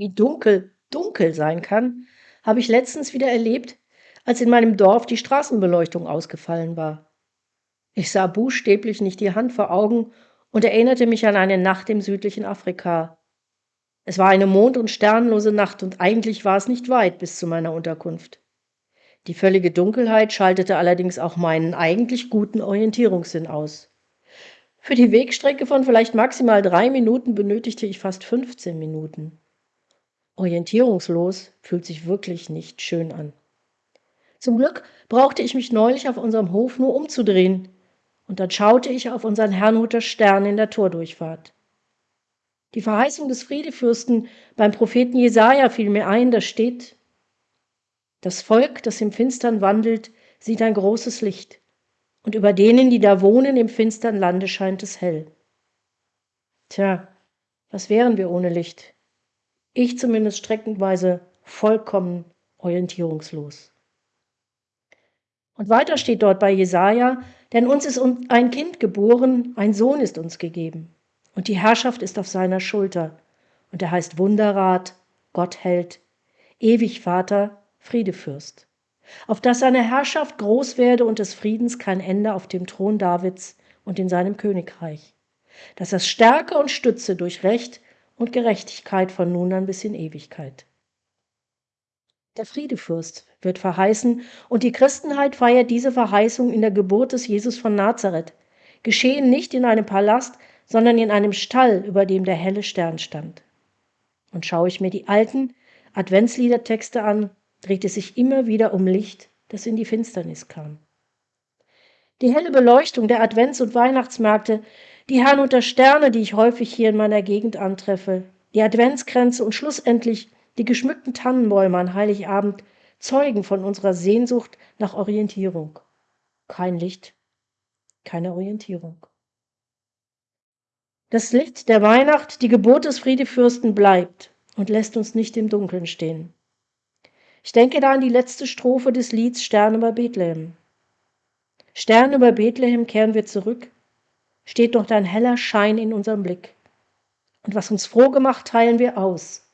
Wie dunkel dunkel sein kann, habe ich letztens wieder erlebt, als in meinem Dorf die Straßenbeleuchtung ausgefallen war. Ich sah buchstäblich nicht die Hand vor Augen und erinnerte mich an eine Nacht im südlichen Afrika. Es war eine mond- und sternlose Nacht und eigentlich war es nicht weit bis zu meiner Unterkunft. Die völlige Dunkelheit schaltete allerdings auch meinen eigentlich guten Orientierungssinn aus. Für die Wegstrecke von vielleicht maximal drei Minuten benötigte ich fast 15 Minuten. Orientierungslos fühlt sich wirklich nicht schön an. Zum Glück brauchte ich mich neulich auf unserem Hof nur umzudrehen, und dann schaute ich auf unseren Herrnhuter Stern in der Tordurchfahrt. Die Verheißung des Friedefürsten beim Propheten Jesaja fiel mir ein, da steht: Das Volk, das im Finstern wandelt, sieht ein großes Licht, und über denen, die da wohnen, im finstern Lande scheint es hell. Tja, was wären wir ohne Licht? Ich zumindest streckenweise vollkommen orientierungslos. Und weiter steht dort bei Jesaja: Denn uns ist ein Kind geboren, ein Sohn ist uns gegeben. Und die Herrschaft ist auf seiner Schulter. Und er heißt Wunderrat, Gott hält, ewig Vater, Friedefürst. Auf dass seine Herrschaft groß werde und des Friedens kein Ende auf dem Thron Davids und in seinem Königreich. Dass er stärke und stütze durch Recht und Gerechtigkeit von nun an bis in Ewigkeit. Der Friedefürst wird verheißen und die Christenheit feiert diese Verheißung in der Geburt des Jesus von Nazareth, geschehen nicht in einem Palast, sondern in einem Stall, über dem der helle Stern stand. Und schaue ich mir die alten Adventsliedertexte an, dreht es sich immer wieder um Licht, das in die Finsternis kam. Die helle Beleuchtung der Advents- und Weihnachtsmärkte die Herrnhuter Sterne, die ich häufig hier in meiner Gegend antreffe, die Adventskränze und schlussendlich die geschmückten Tannenbäume an Heiligabend zeugen von unserer Sehnsucht nach Orientierung. Kein Licht, keine Orientierung. Das Licht der Weihnacht, die Geburt des Friedefürsten bleibt und lässt uns nicht im Dunkeln stehen. Ich denke da an die letzte Strophe des Lieds Stern über Bethlehem. Stern über Bethlehem kehren wir zurück, steht noch dein heller Schein in unserem Blick. Und was uns froh gemacht, teilen wir aus.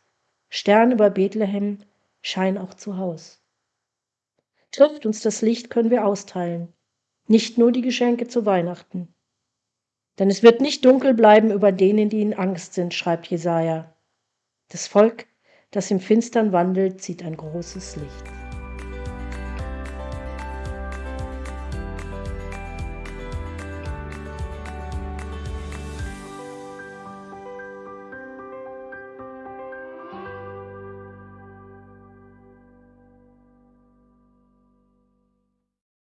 Stern über Bethlehem, Schein auch zu Haus. Trifft uns das Licht, können wir austeilen, nicht nur die Geschenke zu Weihnachten. Denn es wird nicht dunkel bleiben über denen, die in Angst sind, schreibt Jesaja. Das Volk, das im Finstern wandelt, sieht ein großes Licht.